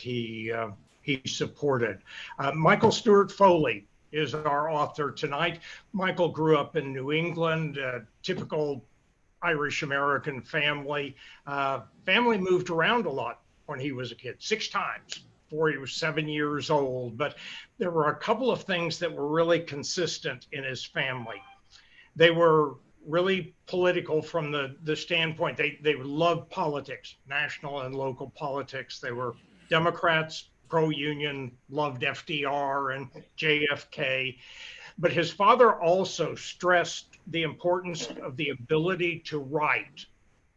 he uh, he supported. Uh, Michael Stewart Foley is our author tonight. Michael grew up in New England, typical Irish American family. Uh, family moved around a lot when he was a kid, six times before he was seven years old. But there were a couple of things that were really consistent in his family. They were really political from the, the standpoint they, they loved politics, national and local politics. They were Democrats, pro union, loved FDR and JFK. But his father also stressed the importance of the ability to write.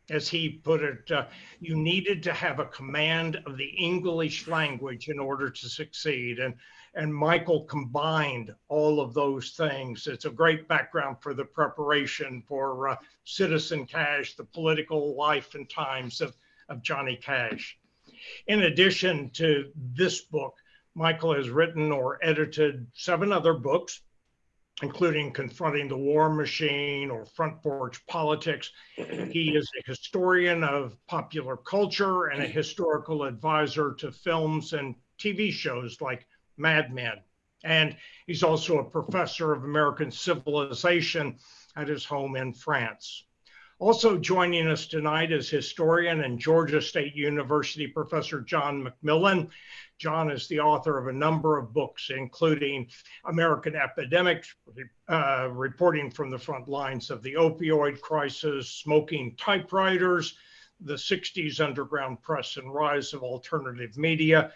As he put it, uh, you needed to have a command of the English language in order to succeed. And, and Michael combined all of those things. It's a great background for the preparation for uh, Citizen Cash, the political life and times of, of Johnny Cash. In addition to this book, Michael has written or edited seven other books, including confronting the war machine or front porch politics. He is a historian of popular culture and a historical advisor to films and TV shows like Mad Men. And he's also a professor of American civilization at his home in France. Also joining us tonight is historian and Georgia State University professor John McMillian. John is the author of a number of books, including American Epidemics, uh, reporting from the front lines of the opioid crisis, smoking typewriters, the 60s underground press and rise of alternative media,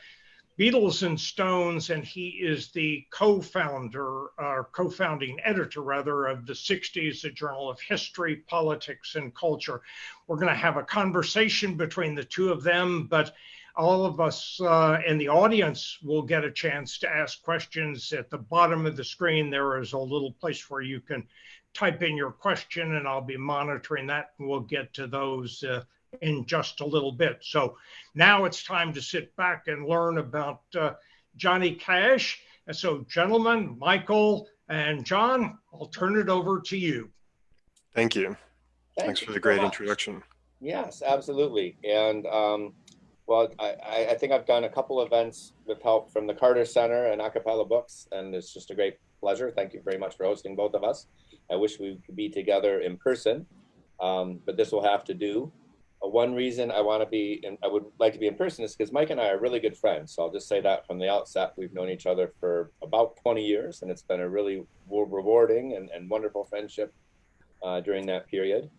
Beatles and Stones, and he is the co-founder, or co-founding editor rather, of the 60s, the Journal of History, Politics, and Culture. We're going to have a conversation between the two of them, but all of us uh, in the audience will get a chance to ask questions. At the bottom of the screen, there is a little place where you can type in your question, and I'll be monitoring that, and we'll get to those uh, in just a little bit. So now it's time to sit back and learn about uh, Johnny Cash. And so, gentlemen, Michael and John, I'll turn it over to you. Thank you. Thank Thanks you for the great so introduction. Yes, absolutely. And um, well, I, I think I've done a couple events with help from the Carter Center and A Cappella Books, and it's just a great pleasure. Thank you very much for hosting both of us. I wish we could be together in person, um, but this will have to do. Uh, one reason I want to be, and I would like to be in person is because Mike and I are really good friends. So I'll just say that from the outset. We've known each other for about 20 years, and it's been a really rewarding and, and wonderful friendship uh, during that period.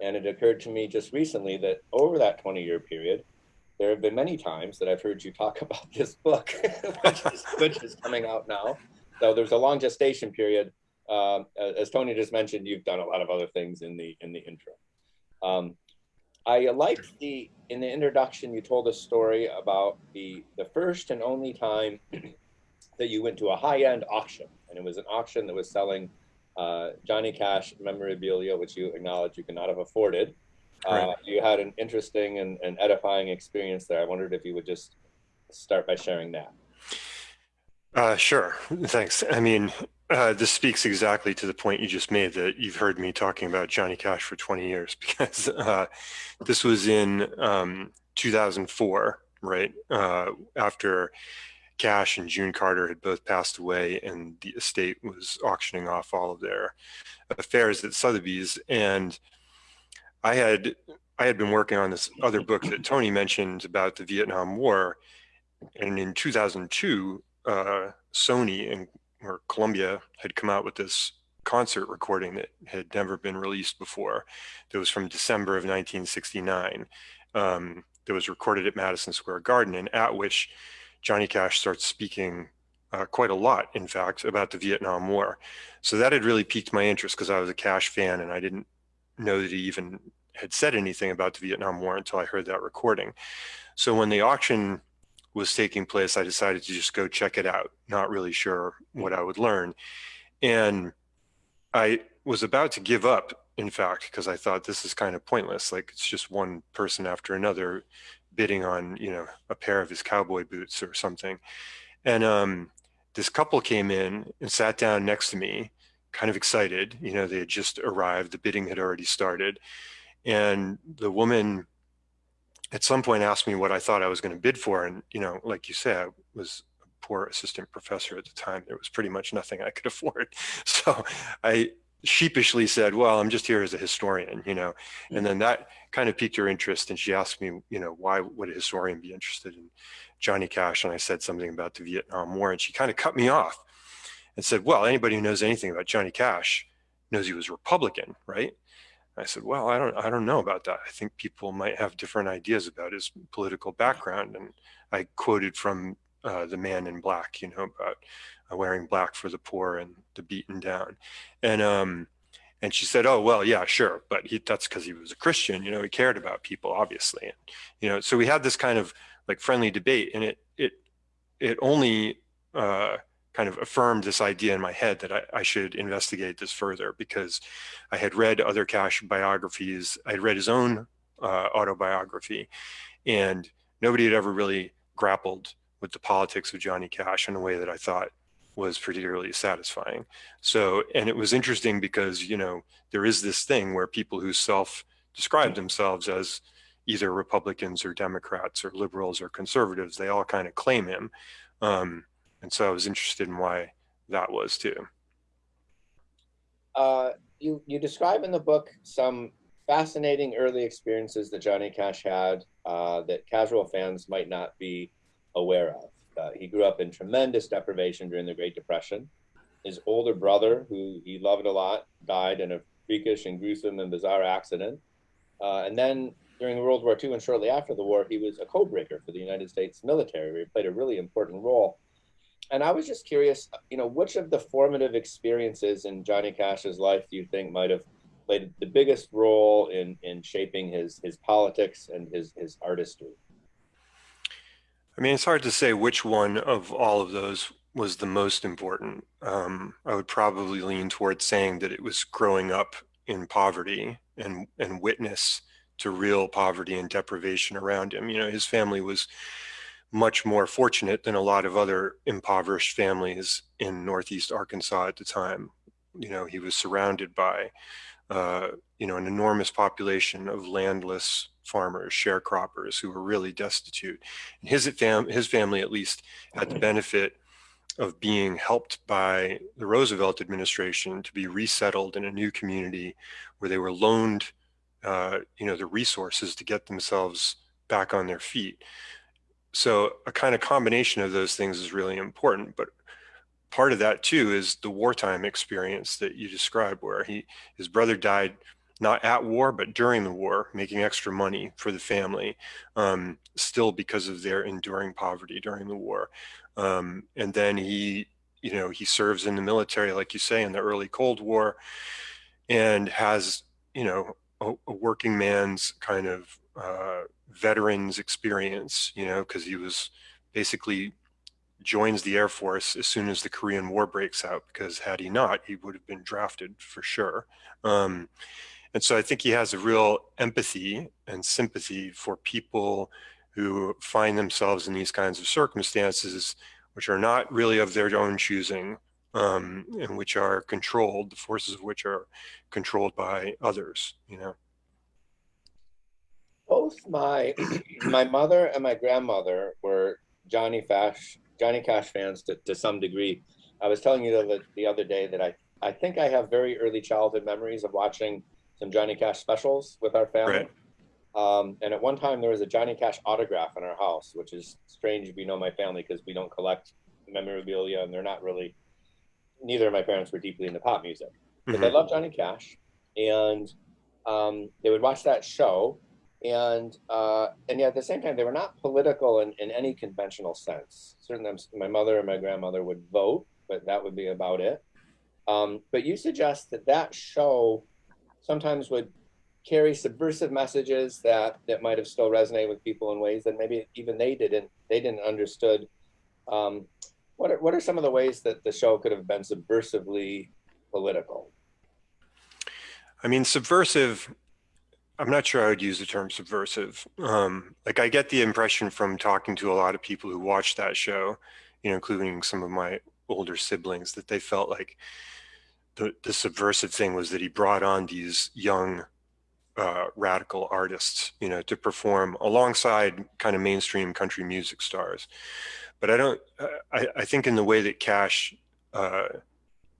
And it occurred to me just recently that over that 20 year period, there have been many times that I've heard you talk about this book, which, is, which, is, coming out now. So there's a long gestation period. Um, as Tony just mentioned, you've done a lot of other things in the in the intro. Um, I liked the in the introduction you told a story about the the first and only time that you went to a high end auction, and it was an auction that was selling uh, Johnny Cash memorabilia, which you acknowledge you could not have afforded. Uh, you had an interesting and, and edifying experience there. I wondered if you would just start by sharing that. Uh, sure. Thanks. I mean, uh, this speaks exactly to the point you just made that you've heard me talking about Johnny Cash for 20 years because uh, this was in um, 2004, right? Uh, after Cash and June Carter had both passed away and the estate was auctioning off all of their affairs at Sotheby's. And I had I had been working on this other book that Tony mentioned about the Vietnam War, and in 2002, uh, Sony and or Columbia had come out with this concert recording that had never been released before. That was from December of 1969. Um, that was recorded at Madison Square Garden, and at which Johnny Cash starts speaking uh, quite a lot, in fact, about the Vietnam War. So that had really piqued my interest because I was a Cash fan and I didn't know that he even had said anything about the Vietnam War until I heard that recording. So when the auction was taking place, I decided to just go check it out, not really sure what I would learn. And I was about to give up, in fact, because I thought this is kind of pointless. Like it's just one person after another bidding on, you know, a pair of his cowboy boots or something. And um, this couple came in and sat down next to me, kind of excited. You know, they had just arrived, the bidding had already started and the woman at some point asked me what I thought I was going to bid for. And, you know, like you say, I was a poor assistant professor at the time. There was pretty much nothing I could afford. So I sheepishly said, well, I'm just here as a historian, you know, and mm. then that kind of piqued her interest. And she asked me, you know, why would a historian be interested in Johnny Cash? And I said something about the Vietnam War and she kind of cut me off and said, well, anybody who knows anything about Johnny Cash knows he was Republican, right? I said, well, I don't, I don't know about that. I think people might have different ideas about his political background. And I quoted from uh, the man in black, you know, about uh, wearing black for the poor and the beaten down. And, um, and she said, oh, well, yeah, sure. But he, that's because he was a Christian, you know, he cared about people, obviously. And, you know, so we had this kind of like friendly debate and it, it, it only, uh, kind of affirmed this idea in my head that I, I, should investigate this further because I had read other Cash biographies. I had read his own uh, autobiography and nobody had ever really grappled with the politics of Johnny Cash in a way that I thought was particularly satisfying. So, and it was interesting because, you know, there is this thing where people who self describe themselves as either Republicans or Democrats or liberals or conservatives, they all kind of claim him. Um, and so I was interested in why that was too. Uh, you you describe in the book some fascinating early experiences that Johnny Cash had uh, that casual fans might not be aware of. Uh, he grew up in tremendous deprivation during the Great Depression. His older brother, who he loved a lot, died in a freakish and gruesome and bizarre accident. Uh, and then during World War II and shortly after the war, he was a codebreaker for the United States military, he played a really important role and I was just curious, you know, which of the formative experiences in Johnny Cash's life do you think might have played the biggest role in in shaping his his politics and his his artistry? I mean, it's hard to say which one of all of those was the most important. Um, I would probably lean towards saying that it was growing up in poverty and and witness to real poverty and deprivation around him. You know, his family was much more fortunate than a lot of other impoverished families in Northeast Arkansas at the time. You know, he was surrounded by, uh, you know, an enormous population of landless farmers, sharecroppers who were really destitute. And his, fam his family, at least, had the benefit of being helped by the Roosevelt administration to be resettled in a new community where they were loaned, uh, you know, the resources to get themselves back on their feet. So a kind of combination of those things is really important. But part of that too is the wartime experience that you described where he his brother died not at war, but during the war, making extra money for the family, um, still because of their enduring poverty during the war. Um, and then he, you know, he serves in the military, like you say, in the early Cold War and has, you know, a, a working man's kind of uh, veterans experience, you know, because he was basically joins the Air Force as soon as the Korean War breaks out, because had he not, he would have been drafted for sure. Um, and so I think he has a real empathy and sympathy for people who find themselves in these kinds of circumstances, which are not really of their own choosing, um, and which are controlled, the forces of which are controlled by others, you know both my my mother and my grandmother were Johnny Cash Johnny Cash fans to, to some degree. I was telling you the, the other day that I, I think I have very early childhood memories of watching some Johnny Cash specials with our family. Right. Um, and at one time there was a Johnny Cash autograph in our house, which is strange if you know my family because we don't collect memorabilia and they're not really, neither of my parents were deeply into pop music. But mm-hmm. they love Johnny Cash. And um, they would watch that show and uh, and yet at the same time they were not political in, in any conventional sense. Certainly, my mother and my grandmother would vote, but that would be about it. Um, but you suggest that that show sometimes would carry subversive messages that that might have still resonated with people in ways that maybe even they didn't they didn't understood. Um, what are, what are some of the ways that the show could have been subversively political? I mean, subversive I'm not sure I would use the term subversive. Um, like I get the impression from talking to a lot of people who watched that show, you know, including some of my older siblings, that they felt like the, the subversive thing was that he brought on these young uh, radical artists, you know, to perform alongside kind of mainstream country music stars. But I don't, uh, I, I think in the way that Cash uh,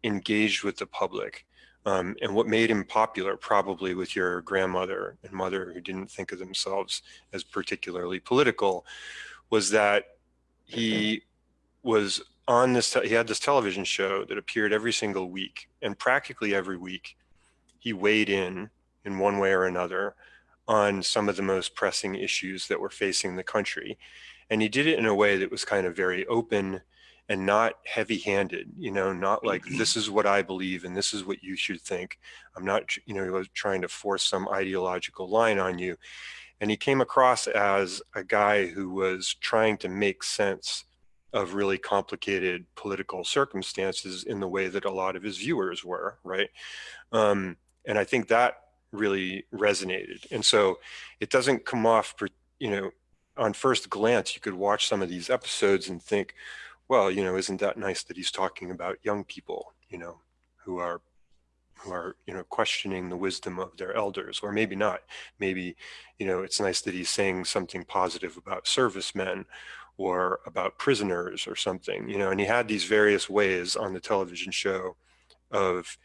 engaged with the public um, and what made him popular probably with your grandmother and mother who didn't think of themselves as particularly political was that he was on this, he had this television show that appeared every single week and practically every week he weighed in in one way or another on some of the most pressing issues that were facing the country. And he did it in a way that was kind of very open and not heavy handed, you know, not like this is what I believe and this is what you should think. I'm not, you know, trying to force some ideological line on you. And he came across as a guy who was trying to make sense of really complicated political circumstances in the way that a lot of his viewers were, right? Um, and I think that really resonated. And so it doesn't come off, you know, on first glance, you could watch some of these episodes and think, well, you know, isn't that nice that he's talking about young people, you know, who are who are you know questioning the wisdom of their elders or maybe not maybe you know it's nice that he's saying something positive about servicemen or about prisoners or something you know and he had these various ways on the television show of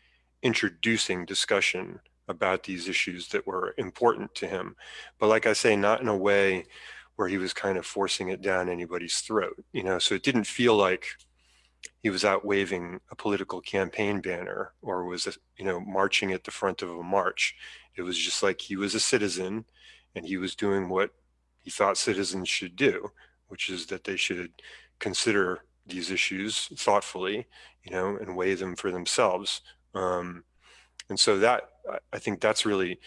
introducing discussion about these issues that were important to him. But like I say, not in a way where he was kind of forcing it down anybody's throat, you know, so it didn't feel like he was out waving a political campaign banner or was, you know, marching at the front of a march. It was just like he was a citizen and he was doing what he thought citizens should do, which is that they should consider these issues thoughtfully, you know, and weigh them for themselves. Um, and so that I think that's really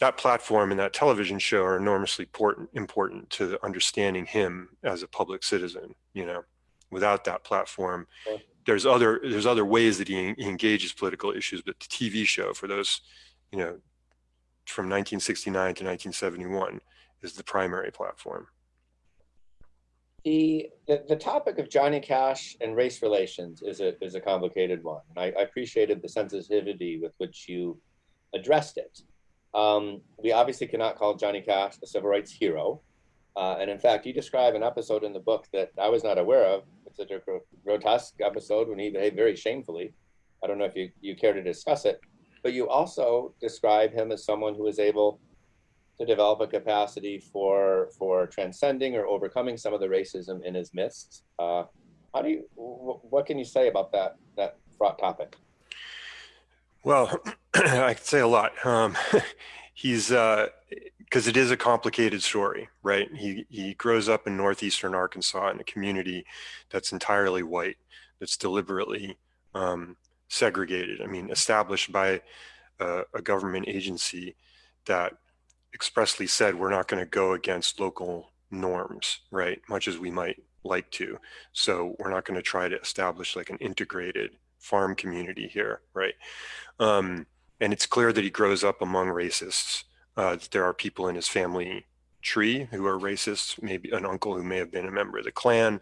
that platform and that television show are enormously important important to understanding him as a public citizen. You know, without that platform, there's other there's other ways that he, he engages political issues, but the TV show for those, you know, from 1969 to 1971 is the primary platform. The, the, the topic of Johnny Cash and race relations is a is a complicated one. And I, I appreciated the sensitivity with which you addressed it. Um, we obviously cannot call Johnny Cash a civil rights hero. Uh, and in fact, you describe an episode in the book that I was not aware of. It's a grotesque episode when he behaved very shamefully. I don't know if you, you care to discuss it, but you also describe him as someone who is able to develop a capacity for for transcending or overcoming some of the racism in his midst. Uh, how do you? what can you say about that that fraught topic? Well, I could say a lot. Um, he's because uh, it is a complicated story, right? He he grows up in northeastern Arkansas in a community that's entirely white, that's deliberately um, segregated. I mean, established by a, a government agency that expressly said we're not going to go against local norms, right? Much as we might like to. So we're not going to try to establish like an integrated farm community here, right? Um, and it's clear that he grows up among racists. Uh, there are people in his family tree who are racists, maybe an uncle who may have been a member of the Klan.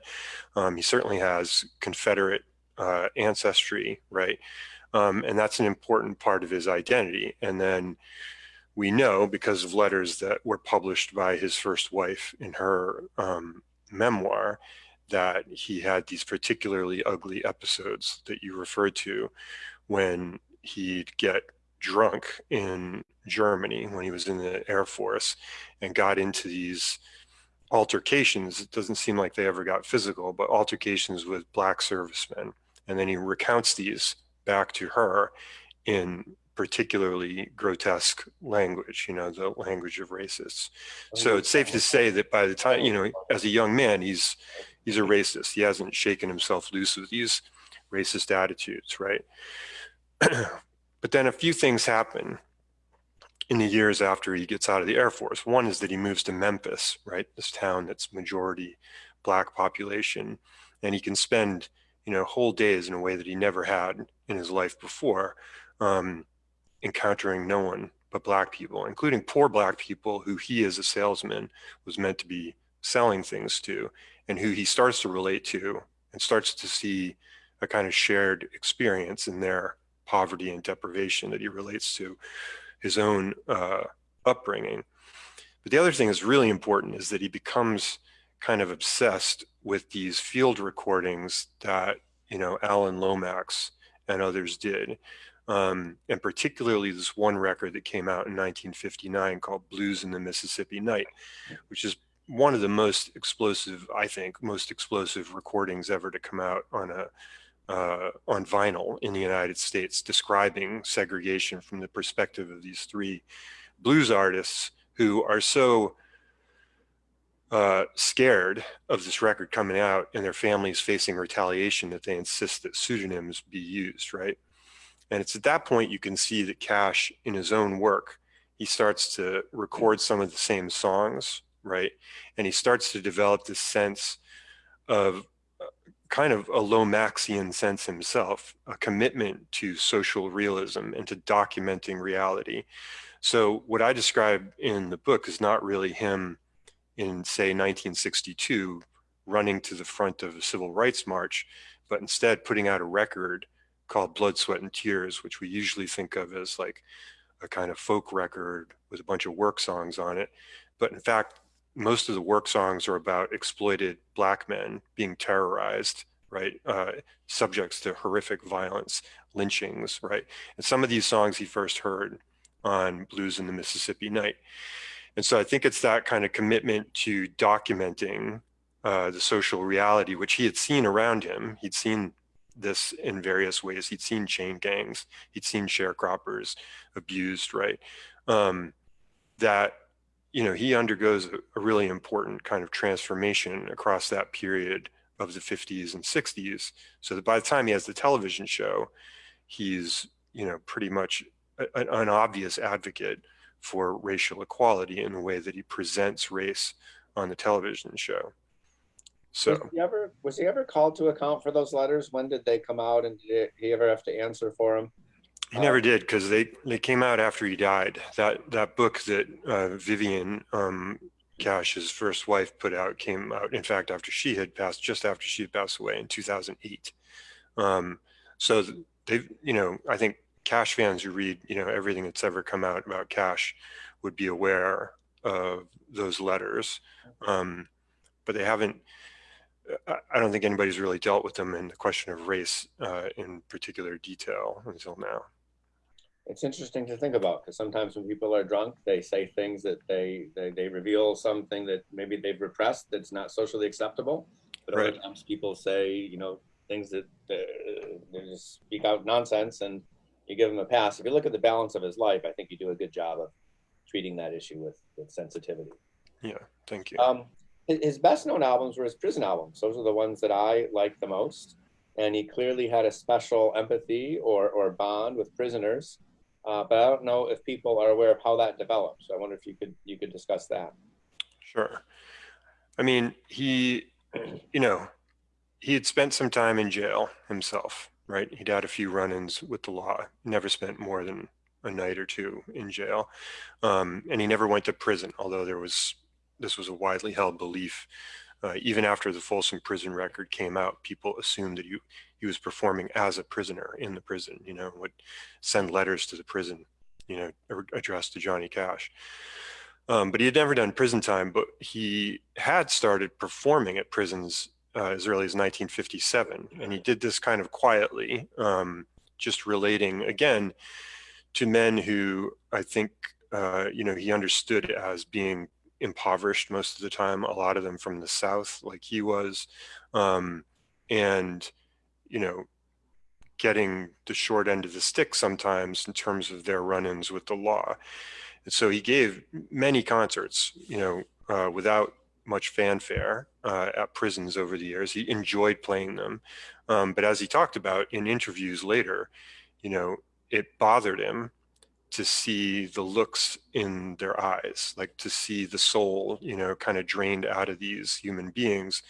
Um, he certainly has Confederate uh, ancestry, right? Um, and that's an important part of his identity. And then we know because of letters that were published by his first wife in her um, memoir that he had these particularly ugly episodes that you referred to when he'd get drunk in Germany when he was in the Air Force and got into these altercations. It doesn't seem like they ever got physical, but altercations with black servicemen. And then he recounts these back to her in particularly grotesque language, you know, the language of racists. Oh, so it's safe to say that by the time, you know, as a young man, he's he's a racist. He hasn't shaken himself loose with these racist attitudes, right? but then a few things happen in the years after he gets out of the Air Force. One is that he moves to Memphis, right? This town that's majority black population. And he can spend, you know, whole days in a way that he never had in his life before. Um, encountering no one but black people, including poor black people who he as a salesman was meant to be selling things to and who he starts to relate to and starts to see a kind of shared experience in their poverty and deprivation that he relates to his own uh, upbringing. But the other thing that's really important is that he becomes kind of obsessed with these field recordings that, you know, Alan Lomax and others did. Um, and particularly this one record that came out in 1959 called Blues in the Mississippi Night, which is one of the most explosive, I think, most explosive recordings ever to come out on a uh, on vinyl in the United States, describing segregation from the perspective of these three blues artists who are so uh, scared of this record coming out and their families facing retaliation that they insist that pseudonyms be used, right? And it's at that point you can see that Cash, in his own work, he starts to record some of the same songs, right? And he starts to develop this sense of uh, kind of a Lomaxian sense himself, a commitment to social realism and to documenting reality. So what I describe in the book is not really him in say 1962 running to the front of a civil rights march, but instead putting out a record called Blood, Sweat and Tears, which we usually think of as like a kind of folk record with a bunch of work songs on it. But in fact, most of the work songs are about exploited black men being terrorized, right? Uh, subjects to horrific violence, lynchings, right? And some of these songs he first heard on Blues in the Mississippi Night. And so I think it's that kind of commitment to documenting uh, the social reality, which he had seen around him. He'd seen this in various ways. He'd seen chain gangs, he'd seen sharecroppers abused, right? Um, that, you know, he undergoes a, really important kind of transformation across that period of the 50s and 60s. So that by the time he has the television show, he's, you know, pretty much an obvious advocate for racial equality in the way that he presents race on the television show. So was he ever was he ever called to account for those letters? When did they come out, and did he ever have to answer for them? He never did because they they came out after he died. That that book that uh, Vivian um, Cash, his first wife, put out came out. In fact, after she had passed, just after she had passed away in 2008. Um, so they, you know, I think Cash fans who read, you know, everything that's ever come out about Cash would be aware of those letters. Um, but they haven't, I don't think anybody's really dealt with them in the question of race uh, in particular detail until now. It's interesting to think about because sometimes when people are drunk, they say things that they, they, they reveal something that maybe they've repressed that's not socially acceptable. But right. other times people say, you know, things that uh, they just speak out nonsense and you give them a pass. If you look at the balance of his life, I think you do a good job of treating that issue with, with sensitivity. Yeah, thank you. Um, his best known albums were his prison albums. Those are the ones that I like the most. And he clearly had a special empathy or, or bond with prisoners. Uh, but I don't know if people are aware of how that developed. So I wonder if you could you could discuss that. Sure. I mean, he, you know, he had spent some time in jail himself right? He'd had a few run-ins with the law, never spent more than a night or two in jail. Um, and he never went to prison, although there was, this was a widely held belief. Uh, even after the Folsom prison record came out, people assumed that he, he was performing as a prisoner in the prison, you know, would send letters to the prison, you know, addressed to Johnny Cash. Um, but he had never done prison time, but he had started performing at prisons uh, as early as 1957. And he did this kind of quietly, um, just relating again to men who I think, uh, you know, he understood as being impoverished most of the time, a lot of them from the South, like he was. Um, and, you know, getting the short end of the stick sometimes in terms of their run-ins with the law. And so he gave many concerts, you know, uh, without much fanfare uh, at prisons over the years. He enjoyed playing them. Um, but as he talked about in interviews later, you know, it bothered him to see the looks in their eyes, like to see the soul, you know, kind of drained out of these human beings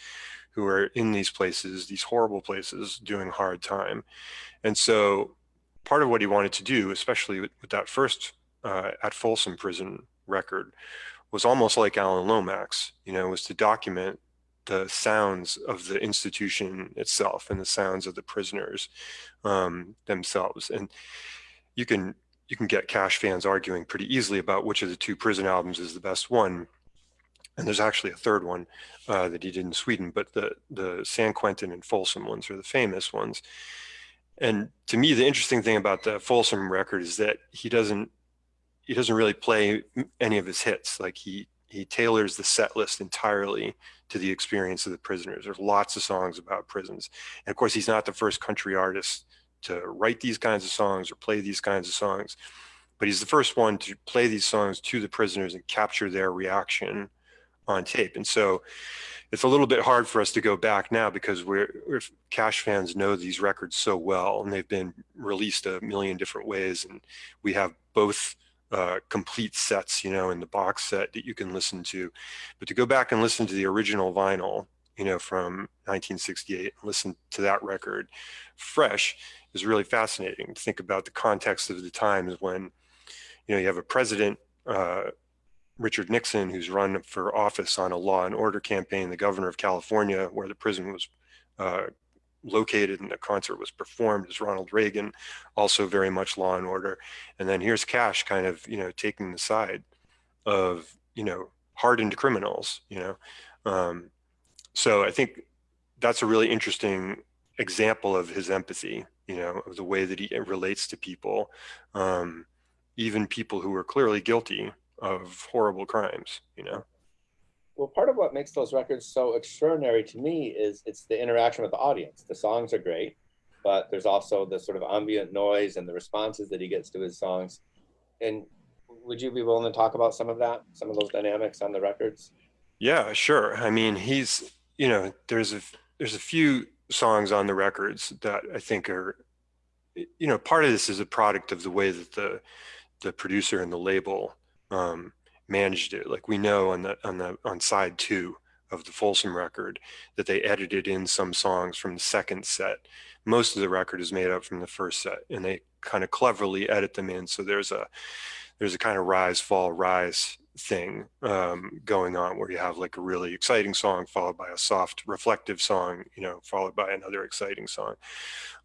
who are in these places, these horrible places, doing hard time. And so part of what he wanted to do, especially with, with that first uh, at Folsom prison record, was almost like Alan Lomax, you know, was to document the sounds of the institution itself and the sounds of the prisoners um, themselves. And you can you can get Cash fans arguing pretty easily about which of the two prison albums is the best one. And there's actually a third one uh, that he did in Sweden, but the the San Quentin and Folsom ones are the famous ones. And to me, the interesting thing about the Folsom record is that he doesn't he doesn't really play any of his hits. Like he he tailors the set list entirely to the experience of the prisoners. There's lots of songs about prisons, and of course, he's not the first country artist to write these kinds of songs or play these kinds of songs, but he's the first one to play these songs to the prisoners and capture their reaction on tape. And so it's a little bit hard for us to go back now because we're, we're cash fans know these records so well and they've been released a million different ways and we have both uh, complete sets you know in the box set that you can listen to but to go back and listen to the original vinyl you know from 1968 and listen to that record fresh is really fascinating to think about the context of the times when you know you have a president uh, Richard Nixon, who's run for office on a law and order campaign, the governor of California, where the prison was uh, located and the concert was performed, is Ronald Reagan, also very much law and order. And then here's Cash kind of, you know, taking the side of, you know, hardened criminals, you know. Um, so I think that's a really interesting example of his empathy, you know, of the way that he relates to people, um, even people who are clearly guilty of horrible crimes, you know? Well, part of what makes those records so extraordinary to me is it's the interaction with the audience. The songs are great, but there's also the sort of ambient noise and the responses that he gets to his songs. And would you be willing to talk about some of that, some of those dynamics on the records? Yeah, sure. I mean, he's, you know, there's a there's a few songs on the records that I think are, you know, part of this is a product of the way that the the producer and the label um, managed it. Like we know on the on the on side two of the Folsom record that they edited in some songs from the second set. Most of the record is made up from the first set, and they kind of cleverly edit them in. So there's a there's a kind of rise fall rise thing um, going on where you have like a really exciting song followed by a soft reflective song you know followed by another exciting song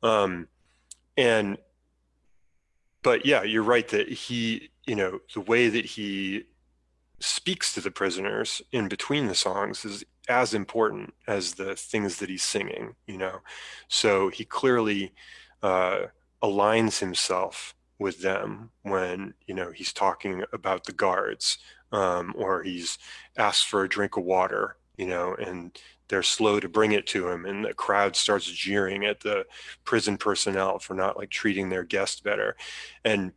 um, and but yeah you're right that he you know, the way that he speaks to the prisoners in between the songs is as important as the things that he's singing, you know. So he clearly uh, aligns himself with them when, you know, he's talking about the guards um, or he's asked for a drink of water, you know, and they're slow to bring it to him and the crowd starts jeering at the prison personnel for not like treating their guest better. And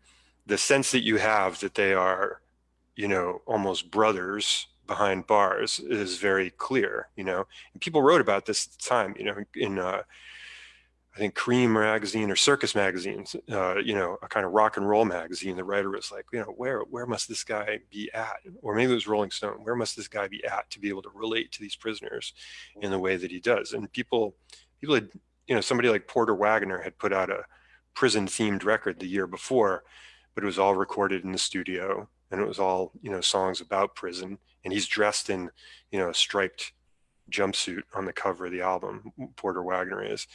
the sense that you have that they are, you know, almost brothers behind bars is very clear, you know. And people wrote about this at the time, you know, in uh, I think Creem magazine or Circus magazines, uh, you know, a kind of rock and roll magazine. The writer was like, you know, where where must this guy be at? Or maybe it was Rolling Stone. Where must this guy be at to be able to relate to these prisoners in the way that he does? And people, people had, you know, somebody like Porter Wagoner had put out a prison themed record the year before but it was all recorded in the studio and it was all, you know, songs about prison. And he's dressed in, you know, a striped jumpsuit on the cover of the album, Porter Wagoner is.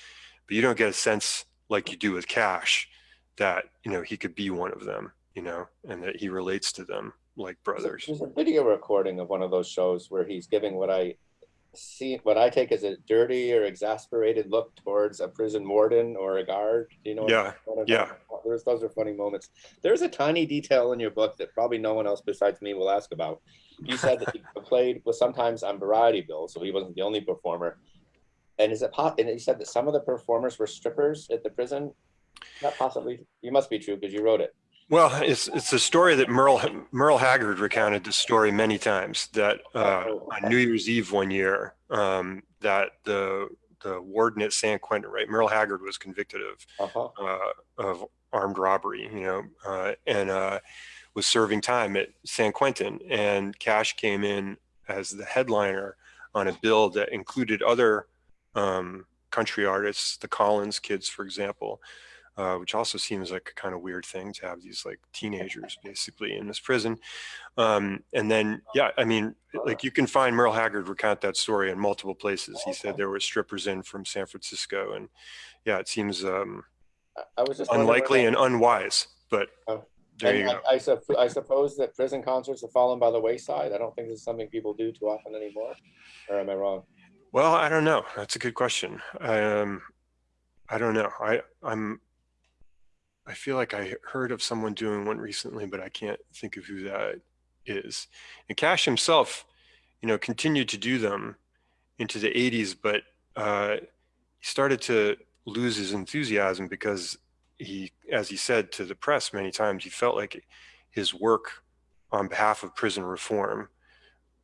But you don't get a sense like you do with Cash that, you know, he could be one of them, you know, and that he relates to them like brothers. There's a video recording of one of those shows where he's giving what I see what I take as a dirty or exasperated look towards a prison warden or a guard. You know? Yeah. Yeah. There's, those are funny moments. There's a tiny detail in your book that probably no one else besides me will ask about. You said that he played was sometimes on variety bills, so he wasn't the only performer. And is it? And you said that some of the performers were strippers at the prison. Not possibly. You must be true because you wrote it. Well, it's it's a story that Merle Merle Haggard recounted the story many times. That uh, oh, on New Year's Eve one year, um, that the the warden at San Quentin, right? Merle Haggard was convicted of uh-huh. uh, of armed robbery, you know, uh, and uh, was serving time at San Quentin. And Cash came in as the headliner on a bill that included other um, country artists, the Collins Kids, for example uh, which also seems like a kind of weird thing to have these like teenagers basically in this prison. Um, and then, yeah, I mean, like you can find Merle Haggard recount that story in multiple places. He said there were strippers in from San Francisco, and yeah, it seems um, I was just unlikely and unwise. But oh, there you And go. I, I, I suppose that prison concerts have fallen by the wayside. I don't think this is something people do too often anymore. Or am I wrong? Well, I don't know. That's a good question. Um, I don't know. I I'm I feel like I heard of someone doing one recently, but I can't think of who that is. And Cash himself, you know, continued to do them into the 80s, but uh, he started to lose his enthusiasm because he, as he said to the press many times, he felt like his work on behalf of prison reform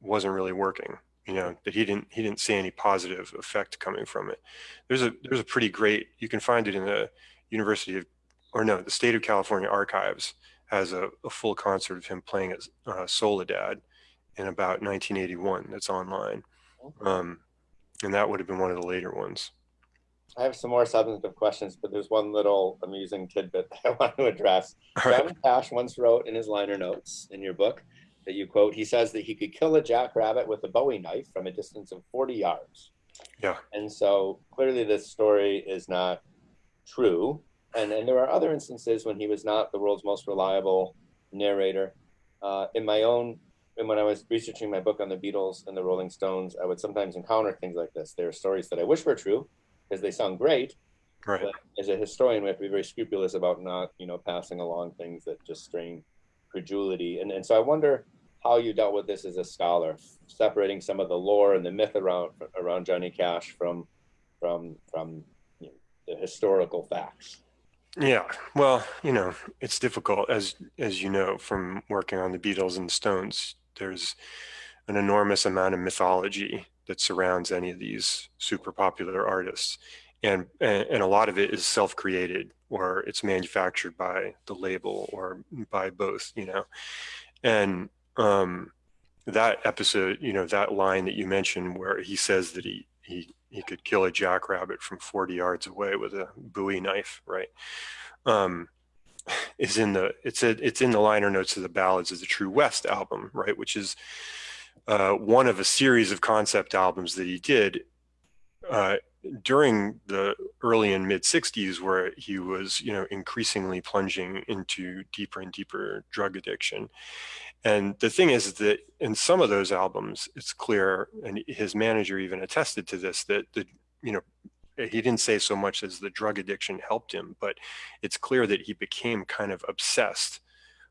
wasn't really working you know that he didn't he didn't see any positive effect coming from it. There's a there's a pretty great you can find it in the university of or no the state of california archives has a, a full concert of him playing as uh, soledad in about 1981 that's online. Um, and that would have been one of the later ones. I have some more substantive questions, but there's one little amusing tidbit that I want to address. right. Cash once wrote in his liner notes in your book that you quote, he says that he could kill a jackrabbit with a Bowie knife from a distance of 40 yards. Yeah. And so clearly this story is not true. And, and there are other instances when he was not the world's most reliable narrator. Uh, in my own, and when I was researching my book on the Beatles and the Rolling Stones, I would sometimes encounter things like this. There are stories that I wish were true because they sound great, right but as a historian, we have to be very scrupulous about not, you know, passing along things that just strain credulity. And and so I wonder how you dealt with this as a scholar, separating some of the lore and the myth around around Johnny Cash from from from you know, the historical facts. Yeah, well, you know, it's difficult as as you know from working on the Beatles and the Stones. There's an enormous amount of mythology that surrounds any of these super popular artists, and and, and a lot of it is self-created or it's manufactured by the label or by both. You know, and um, that episode, you know, that line that you mentioned where he says that he he he could kill a jackrabbit from 40 yards away with a Bowie knife, right? Um, is in the it's a, it's in the liner notes of the Ballads of the True West album, right? Which is uh, one of a series of concept albums that he did uh, during the early and mid 60s, where he was, you know, increasingly plunging into deeper and deeper drug addiction. And the thing is that in some of those albums, it's clear, and his manager even attested to this, that the, you know, he didn't say so much as the drug addiction helped him, but it's clear that he became kind of obsessed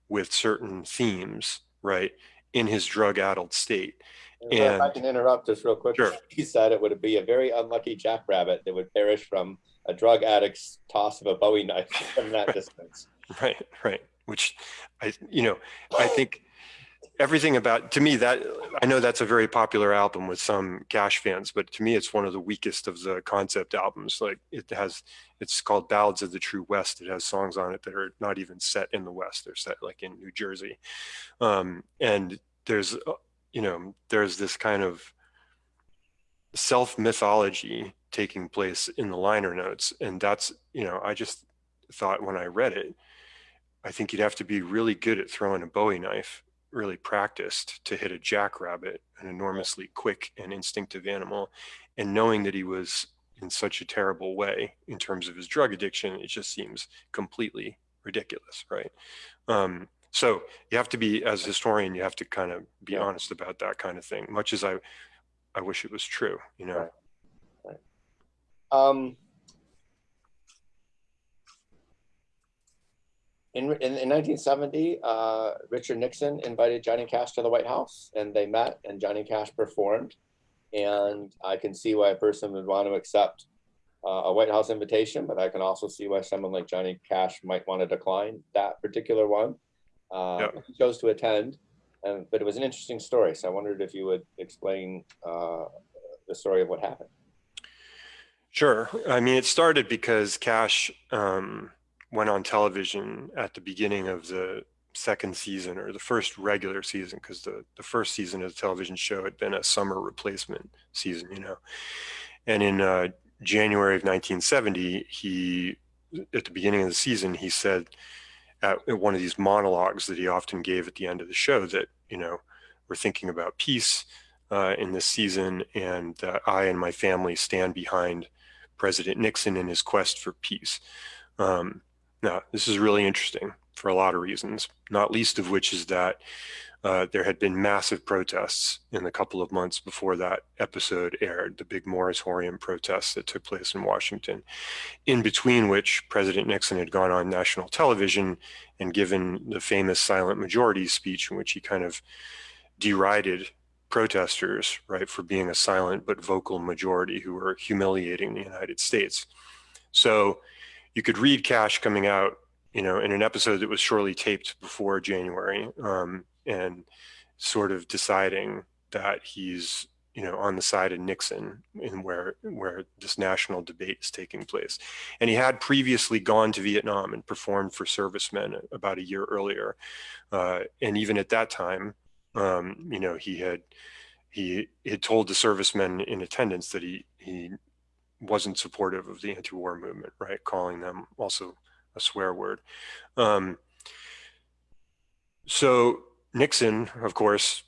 with certain themes, right, in his drug addled state. And if I can interrupt just real quick. Sure. He said it would be a very unlucky jackrabbit that would perish from a drug addict's toss of a Bowie knife from that distance. Right, right. Which I, you know, I think everything about to me that I know that's a very popular album with some Cash fans, but to me it's one of the weakest of the concept albums. Like it has, it's called Ballads of the True West. It has songs on it that are not even set in the West. They're set like in New Jersey, um, and there's, uh, you know, there's this kind of self mythology taking place in the liner notes, and that's, you know, I just thought when I read it. I think you'd have to be really good at throwing a Bowie knife, really practiced to hit a jackrabbit, an enormously quick and instinctive animal. And knowing that he was in such a terrible way in terms of his drug addiction, it just seems completely ridiculous, right? Um, so you have to be, as a historian, you have to kind of be Yeah. honest about that kind of thing, much as I, I wish it was true, you know? Right. Um, in, in, in 1970, uh, Richard Nixon invited Johnny Cash to the White House and they met and Johnny Cash performed. And I can see why a person would want to accept uh, a White House invitation, but I can also see why someone like Johnny Cash might want to decline that particular one. Uh, Yeah. He chose to attend, and, but it was an interesting story. So I wondered if you would explain uh, the story of what happened. Sure. I mean, it started because Cash um, went on television at the beginning of the second season or the first regular season, because the, the first season of the television show had been a summer replacement season, you know. And in uh, January of 1970, he, at the beginning of the season, he said at one of these monologues that he often gave at the end of the show that, you know, we're thinking about peace uh, in this season and that I and my family stand behind President Nixon in his quest for peace. Um, now, this is really interesting. for a lot of reasons, not least of which is that uh, there had been massive protests in the couple of months before that episode aired, the big moratorium protests that took place in Washington, in between which President Nixon had gone on national television and given the famous silent majority speech in which he kind of derided protesters, right, for being a silent but vocal majority who were humiliating the United States. So you could read cash coming out, you know, in an episode that was surely taped before January, um, and sort of deciding that he's you know on the side of Nixon in where where this national debate is taking place. And he had previously gone to Vietnam and performed for servicemen about a year earlier. Uh, and even at that time um, you know he had he had told the servicemen in attendance that he he wasn't supportive of the anti-war movement right calling them also a swear word um, so Nixon, of course,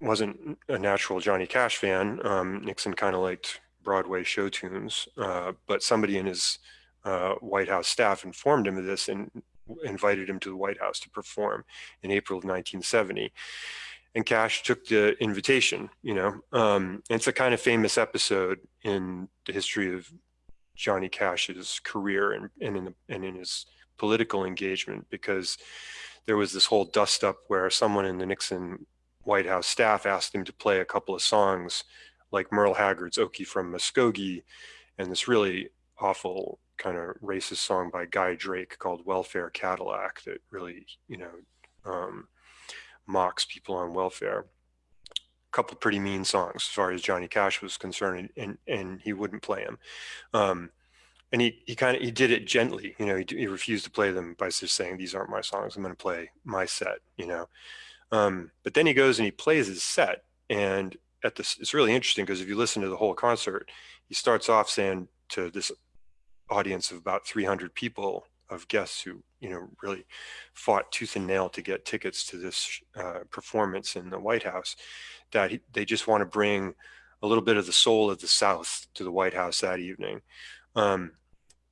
wasn't a natural Johnny Cash fan. Um, Nixon kind of liked Broadway show tunes, uh, but somebody in his uh, White House staff informed him of this and invited him to the White House to perform in April of 1970. And Cash took the invitation, you know. Um, it's a kind of famous episode in the history of Johnny Cash's career and, and in the, and in his political engagement because there was this whole dust up where someone in the Nixon White House staff asked him to play a couple of songs like Merle Haggard's Okie from Muskogee and this really awful kind of racist song by Guy Drake called Welfare Cadillac that really, you know, um, mocks people on welfare. A couple pretty mean songs as far as Johnny Cash was concerned, and, and he wouldn't play them. Um, and he he kind of he did it gently you know he, he, refused to play them by just saying these aren't my songs i'm going to play my set you know um, but then he goes and he plays his set and at this it's really interesting because if you listen to the whole concert he starts off saying to this audience of about 300 people of guests who you know really fought tooth and nail to get tickets to this uh, performance in the white house that he, they just want to bring a little bit of the soul of the south to the white house that evening um,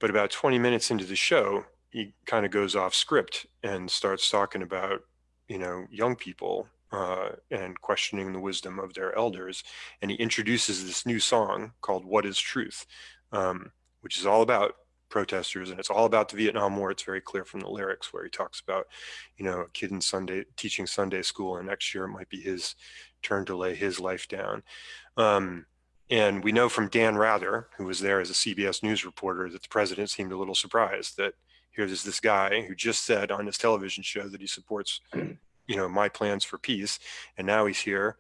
but about 20 minutes into the show, he kind of goes off script and starts talking about, you know, young people uh, and questioning the wisdom of their elders. And he introduces this new song called What is Truth, um, which is all about protesters and it's all about the Vietnam War. It's very clear from the lyrics where he talks about, you know, a kid in Sunday teaching Sunday school and next year it might be his turn to lay his life down. Um, and we know from Dan Rather, who was there as a CBS News reporter, that the president seemed a little surprised that here's this guy who just said on his television show that he supports, you know, my plans for peace. And now he's here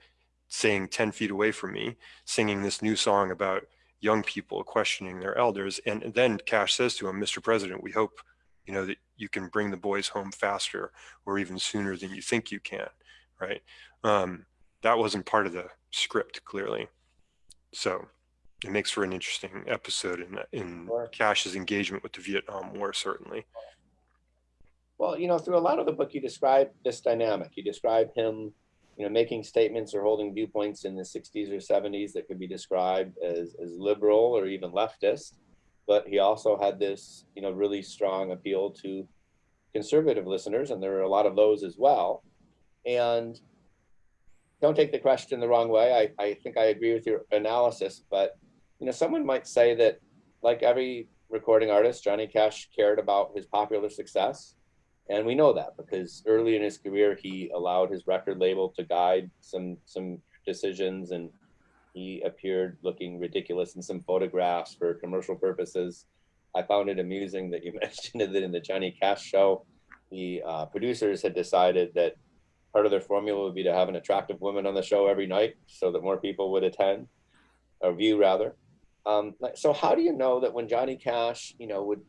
saying 10 feet away from me, singing this new song about young people questioning their elders. And then Cash says to him, Mr. President, we hope, you know, that you can bring the boys home faster or even sooner than you think you can, right? Um, that wasn't part of the script, clearly. So it makes for an interesting episode in, in Sure. Cash's engagement with the Vietnam War, certainly. Well, you know, through a lot of the book, you describe this dynamic. You describe him, you know, making statements or holding viewpoints in the 60s or 70s that could be described as, as liberal or even leftist. But he also had this, you know, really strong appeal to conservative listeners, and there are a lot of those as well. And don't take the question the wrong way. I, I think I agree with your analysis, but you know, someone might say that, like every recording artist, Johnny Cash cared about his popular success. And we know that because early in his career, he allowed his record label to guide some some decisions, and he appeared looking ridiculous in some photographs for commercial purposes. I found it amusing that you mentioned that in the Johnny Cash show, the uh, producers had decided that part of their formula would be to have an attractive woman on the show every night so that more people would attend or view rather. Um, so how do you know that when Johnny Cash, you know, would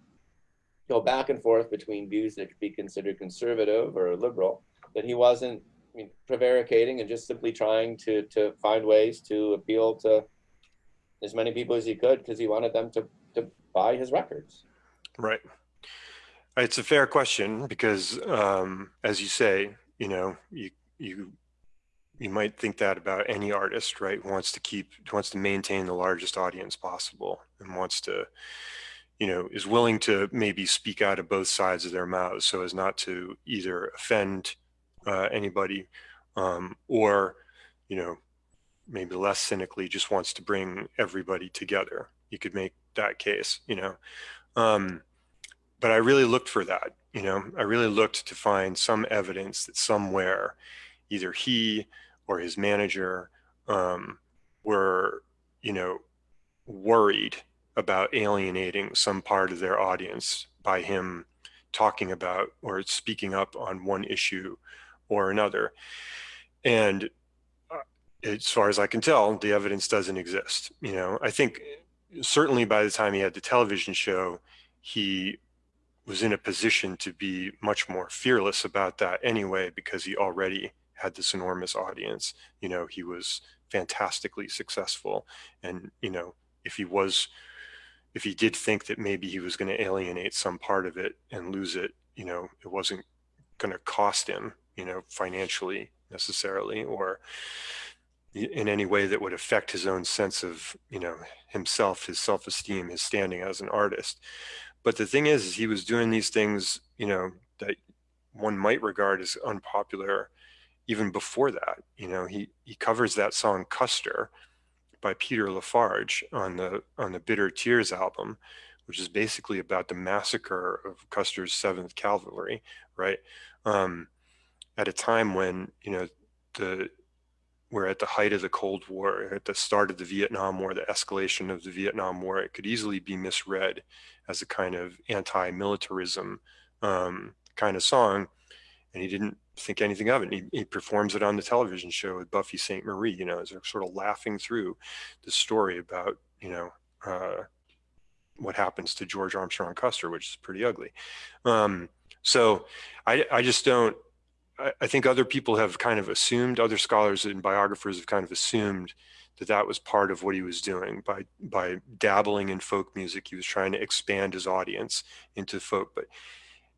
go back and forth between views that could be considered conservative or liberal, that he wasn't I mean, prevaricating and just simply trying to to find ways to appeal to as many people as he could because he wanted them to to buy his records. Right. It's a fair question because, um, as you say, you know, you you you might think that about any artist, right? Wants to keep wants to maintain the largest audience possible and wants to, you know, is willing to maybe speak out of both sides of their mouths so as not to either offend uh, anybody um, or, you know, maybe less cynically just wants to bring everybody together. You could make that case, you know. Um, but I really looked for that, you know, I really looked to find some evidence that somewhere either he or his manager um, were, you know, worried about alienating some part of their audience by him talking about or speaking up on one issue or another. And uh, as far as I can tell, the evidence doesn't exist. You know, I think certainly by the time he had the television show, he was in a position to be much more fearless about that anyway, because he already had this enormous audience. You know, he was fantastically successful. And, you know, if he was, if he did think that maybe he was going to alienate some part of it and lose it, you know, it wasn't going to cost him, you know, financially necessarily or in any way that would affect his own sense of, you know, himself, his self-esteem, his standing as an artist. But the thing is, is he was doing these things, you know, that one might regard as unpopular even before that. You know, he, he covers that song Custer by Peter LaFarge on the on the Bitter Tears album, which is basically about the massacre of Custer's Seventh Cavalry, right? Um, at a time when you know the we're at the height of the Cold War, at the start of the Vietnam War, the escalation of the Vietnam War, it could easily be misread as a kind of anti-militarism um, kind of song. And he didn't think anything of it. He, he, performs it on the television show with Buffy Sainte-Marie, you know, as they're sort of laughing through the story about, you know, uh, what happens to George Armstrong Custer, which is pretty ugly. Um, so I, I just don't, I, I think other people have kind of assumed, other scholars and biographers have kind of assumed that that was part of what he was doing by by dabbling in folk music. He was trying to expand his audience into folk, but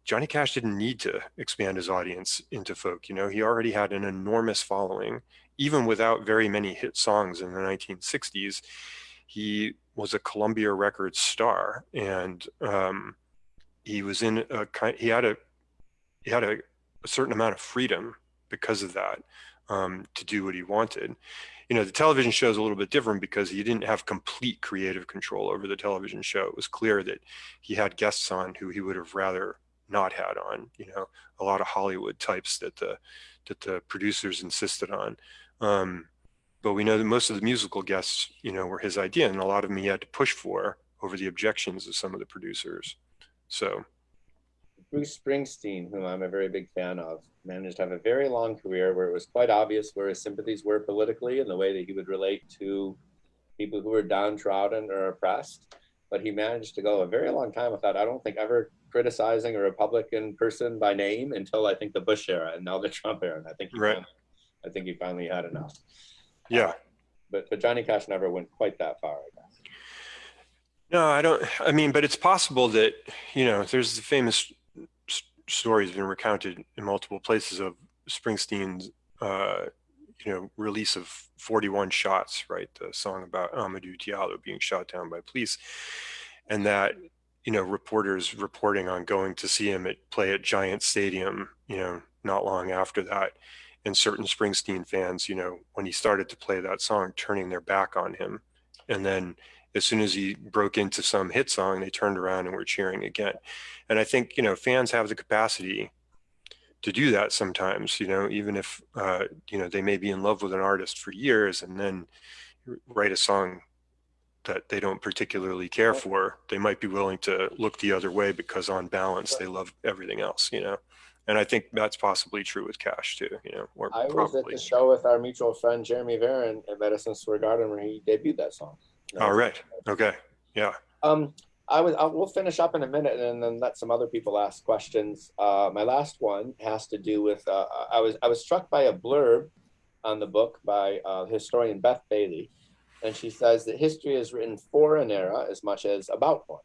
Johnny Cash didn't need to expand his audience into folk. You know, he already had an enormous following, even without very many hit songs in the 1960s. He was a Columbia Records star, and um, he was in a kind. He had a he had a a certain amount of freedom because of that um, to do what he wanted. You know, the television show is a little bit different because he didn't have complete creative control over the television show. It was clear that he had guests on who he would have rather not had on. You know, a lot of Hollywood types that the that the producers insisted on. Um, but we know that most of the musical guests, you know, were his idea, and a lot of them he had to push for over the objections of some of the producers. So Bruce Springsteen, whom I'm a very big fan of, managed to have a very long career where it was quite obvious where his sympathies were politically and the way that he would relate to people who were downtrodden or oppressed. But he managed to go a very long time without, I don't think, ever criticizing a Republican person by name until I think the Bush era and now the Trump era. And I think he right. finally, I think he finally had enough. Yeah. Uh, but but Johnny Cash never went quite that far, I guess. No, I don't. I mean, but it's possible that you know, there's the famous stories been recounted in multiple places of Springsteen's, uh, you know, release of 41 shots, right? The song about Amadou Diallo being shot down by police. And that, you know, reporters reporting on going to see him at play at Giant Stadium, you know, not long after that. And certain Springsteen fans, you know, when he started to play that song, turning their back on him. And then as soon as he broke into some hit song, they turned around and were cheering again. And I think, you know, fans have the capacity to do that sometimes, you know, even if, uh, you know, they may be in love with an artist for years and then write a song that they don't particularly care for, they might be willing to look the other way because on balance, they love everything else, you know? And I think that's possibly true with Cash too, you know, or I was probably. at the show with our mutual friend Jeremy Varon at Madison Square Garden where he debuted that song. All right. Okay. Yeah. Um, I was. I, we'll finish up in a minute and then let some other people ask questions. Uh, my last one has to do with. Uh, I was. I was struck by a blurb on the book by uh, historian Beth Bailey, and she says that history is written for an era as much as about one.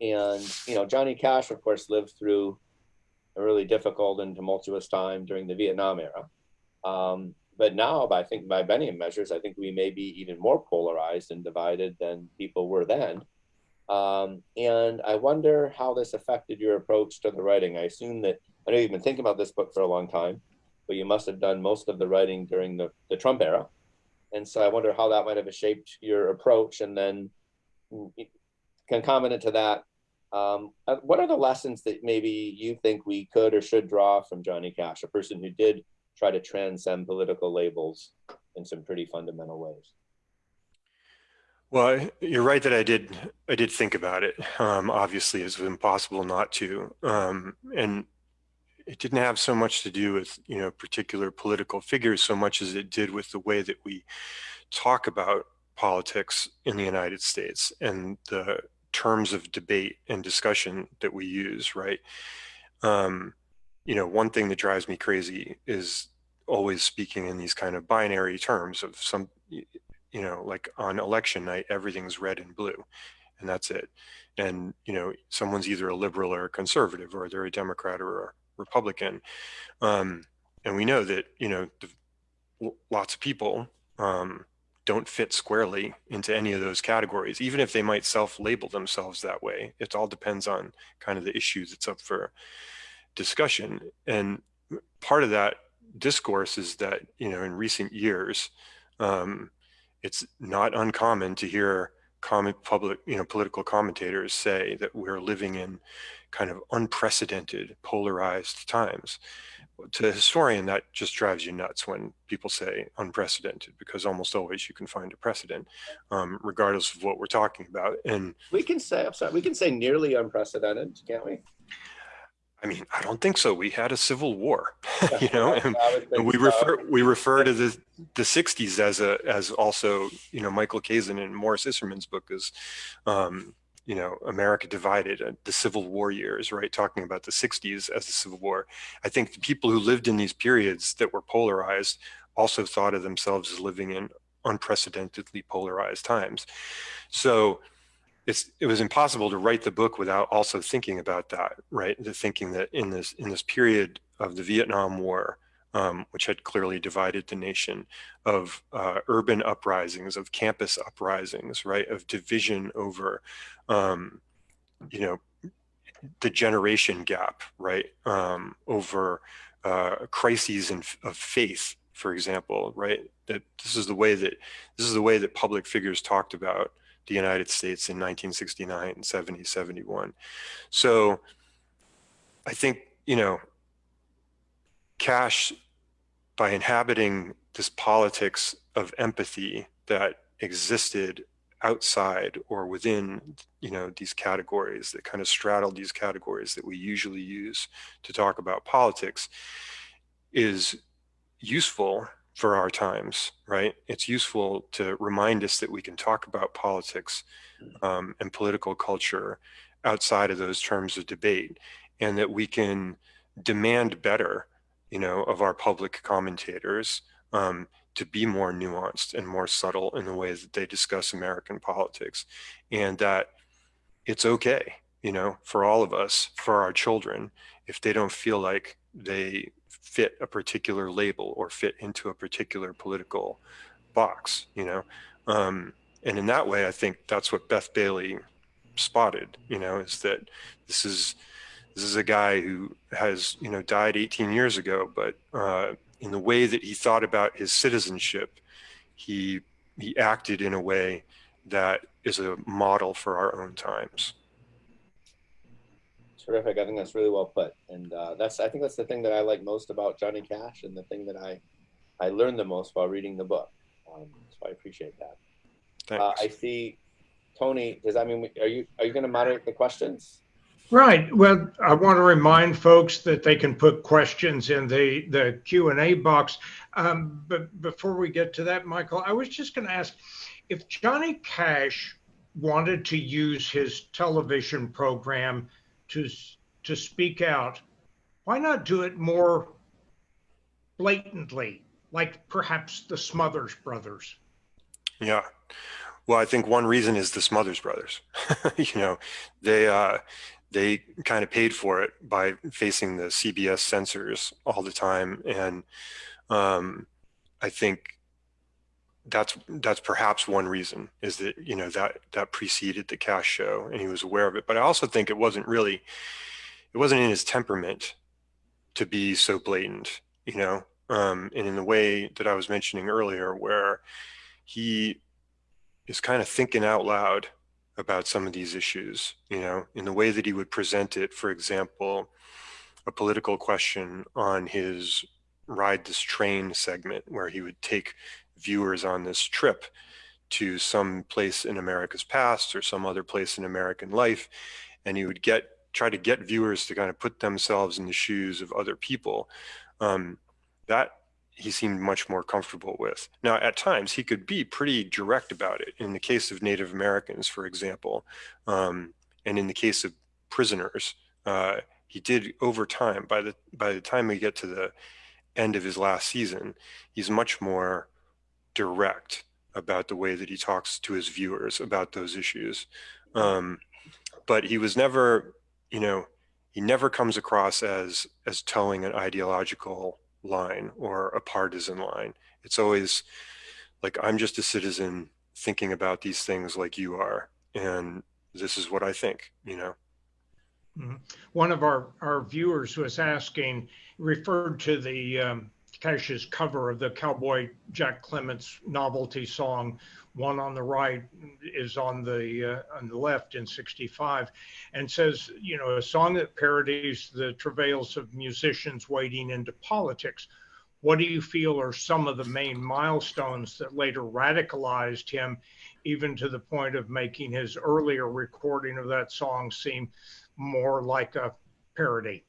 And you know, Johnny Cash, of course, lived through a really difficult and tumultuous time during the Vietnam era. Um, but now, I think by many measures, I think we may be even more polarized and divided than people were then. Um, and I wonder how this affected your approach to the writing. I assume that I know you've been thinking about this book for a long time, but you must have done most of the writing during the, the Trump era. And so I wonder how that might have shaped your approach. And then concomitant to that, um, uh, what are the lessons that maybe you think we could or should draw from Johnny Cash, a person who did try to transcend political labels in some pretty fundamental ways? Well, you're right that I did. I did think about it. Um, obviously, it's impossible not to. Um, and it didn't have so much to do with you know particular political figures so much as it did with the way that we talk about politics in the United States and the terms of debate and discussion that we use, right? Um, you know, one thing that drives me crazy is always speaking in these kind of binary terms of some, you know, like on election night, everything's red and blue, and that's it. And, you know, someone's either a liberal or a conservative, or they're a Democrat or a Republican. Um, and we know that, you know, the, lots of people um, don't fit squarely into any of those categories, even if they might self-label themselves that way. It all depends on kind of the issue that's up for discussion. And part of that discourse is that, you know, in recent years, um, it's not uncommon to hear comment public, you know, political commentators say that we're living in kind of unprecedented polarized times to a historian, that just drives you nuts when people say unprecedented, because almost always you can find a precedent, um, regardless of what we're talking about. And we can say, I'm sorry, we can say nearly unprecedented, can't we? I mean, I don't think so. We had a civil war, you know, and, and we refer we refer to the the '60s as a as also, you know, Michael Kazin and Maurice Isserman's book is, um, you know, America divided, uh, the Civil War years, right? Talking about the 60s as the Civil War. I think the people who lived in these periods that were polarized also thought of themselves as living in unprecedentedly polarized times. So it's it was impossible to write the book without also thinking about that, right? The thinking that in this in this period of the Vietnam War, um, which had clearly divided the nation, of uh, urban uprisings, of campus uprisings, right, of division over, um, you know, the generation gap, right, um, over uh, crises in, of faith, for example, right. That this is the way that this is the way that public figures talked about the United States in 1969, 70, 71. So I think you know, Cash by inhabiting this politics of empathy that existed outside or within you know these categories that kind of straddle these categories that we usually use to talk about politics is useful for our times right it's useful to remind us that we can talk about politics um, and political culture outside of those terms of debate and that we can demand better you know, of our public commentators um, to be more nuanced and more subtle in the way that they discuss American politics. And that it's okay, you know, for all of us, for our children, if they don't feel like they fit a particular label or fit into a particular political box, you know. Um, and in that way, I think that's what Beth Bailey spotted, you know, is that this is this is a guy who has, you know, died 18 years ago, but uh, in the way that he thought about his citizenship, he he acted in a way that is a model for our own times. Terrific. I think that's really well put, and uh, that's I think that's the thing that I like most about Johnny Cash, and the thing that I I learned the most while reading the book. Um, so I appreciate that. Uh, I see, Tony. Does that mean are you are you going to moderate the questions? Right. Well, I want to remind folks that they can put questions in the, the Q&A box. Um, but before we get to that, Michael, I was just going to ask if Johnny Cash wanted to use his television program to, to speak out, why not do it more blatantly, like perhaps the Smothers Brothers? Yeah. Well, I think one reason is the Smothers Brothers. you know, they uh, they kind of paid for it by facing the CBS censors all the time. And um, I think that's that's perhaps one reason is that you know that that preceded the Cash show and he was aware of it. But I also think it wasn't really it wasn't in his temperament to be so blatant, you know, um, and in the way that I was mentioning earlier, where he is kind of thinking out loud about some of these issues, you know, in the way that he would present it, for example, a political question on his ride this train segment where he would take viewers on this trip to some place in America's past or some other place in American life. And he would get try to get viewers to kind of put themselves in the shoes of other people. Um, that he seemed much more comfortable with. Now, at times, he could be pretty direct about it. In the case of Native Americans, for example, um, and in the case of prisoners, uh, he did over time. By the by the time we get to the end of his last season, he's much more direct about the way that he talks to his viewers about those issues. Um, but he was never, you know, he never comes across as as toeing an ideological line or a partisan line. It's always like, I'm just a citizen thinking about these things like you are. And this is what I think, you know? Mm -hmm. One of our, our viewers was asking, referred to the um, Cash's cover of the Cowboy Jack Clement's novelty song, one on the right is on the uh, on the left in 65 and says you know a song that parodies the travails of musicians wading into politics. What do you feel are some of the main milestones that later radicalized him even to the point of making his earlier recording of that song seem more like a parody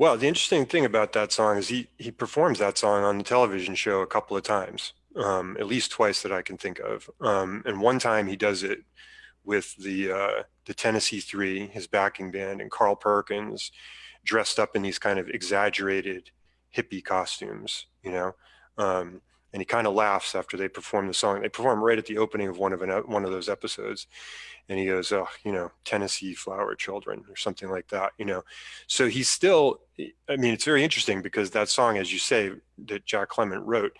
well the interesting thing about that song is he he performs that song on the television show a couple of times um, at least twice that I can think of. Um, and one time he does it with the uh, the Tennessee Three, his backing band, and Carl Perkins, dressed up in these kind of exaggerated hippie costumes, you know. Um, and he kind of laughs after they perform the song. They perform right at the opening of one of an, one of those episodes, and he goes, "Oh, you know, Tennessee Flower Children" or something like that, you know. So he's still. I mean, it's very interesting because that song, as you say, that Jack Clement wrote,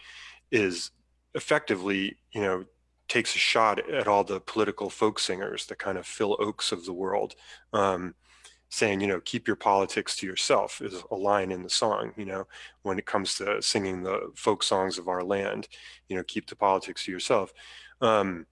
is effectively, you know, takes a shot at all the political folk singers, the kind of Phil Ochs of the world, um, saying, you know, keep your politics to yourself is a line in the song, you know, when it comes to singing the folk songs of our land, you know, keep the politics to yourself. Um,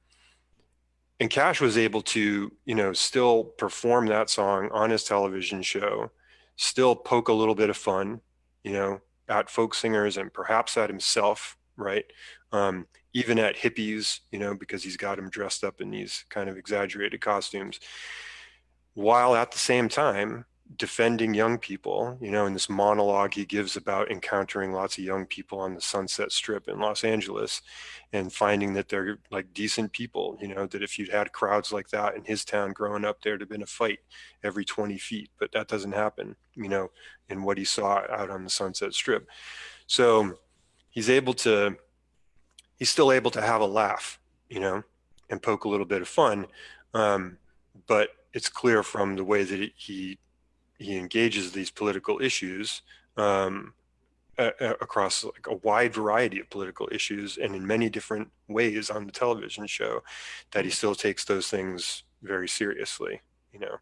and Cash was able to, you know, still perform that song on his television show, still poke a little bit of fun, you know, at folk singers and perhaps at himself, right? um, even at hippies, you know, because he's got them dressed up in these kind of exaggerated costumes, while at the same time defending young people, you know, in this monologue he gives about encountering lots of young people on the Sunset Strip in Los Angeles and finding that they're like decent people, you know, that if you'd had crowds like that in his town growing up, there'd have been a fight every 20 feet, but that doesn't happen, you know, in what he saw out on the Sunset Strip. So he's able to he's still able to have a laugh, you know, and poke a little bit of fun. Um, but it's clear from the way that he he engages these political issues um, across like a wide variety of political issues and in many different ways on the television show that he still takes those things very seriously, you know.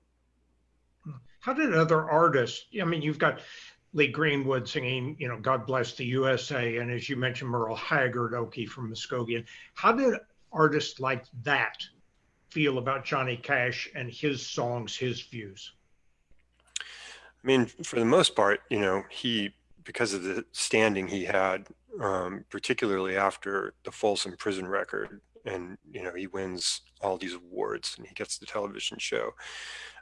How did other artists, I mean, you've got Lee Greenwood singing, you know, God Bless the USA, and as you mentioned, Merle Haggard, Okie from Muskogee. How did artists like that feel about Johnny Cash and his songs, his views? I mean, for the most part, you know, he, because of the standing he had, um, particularly after the Folsom Prison record, and, you know, he wins all these awards and he gets the television show.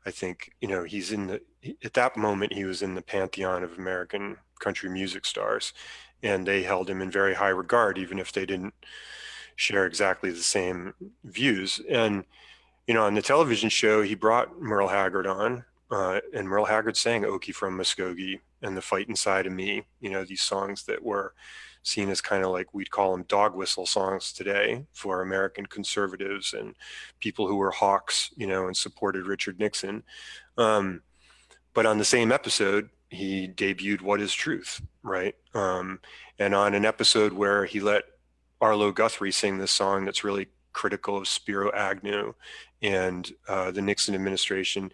I think, you know, he's in the, at that moment, he was in the pantheon of American country music stars and they held him in very high regard, even if they didn't share exactly the same views. And, you know, on the television show, he brought Merle Haggard on uh, and Merle Haggard sang Okie from Muskogee and The Fight Inside of Me, you know, these songs that were seen as kind of like we'd call them dog whistle songs today for American conservatives and people who were hawks, you know, and supported Richard Nixon. Um, but on the same episode, he debuted What is Truth, right? Um, and on an episode where he let Arlo Guthrie sing this song that's really critical of Spiro Agnew and uh, the Nixon administration.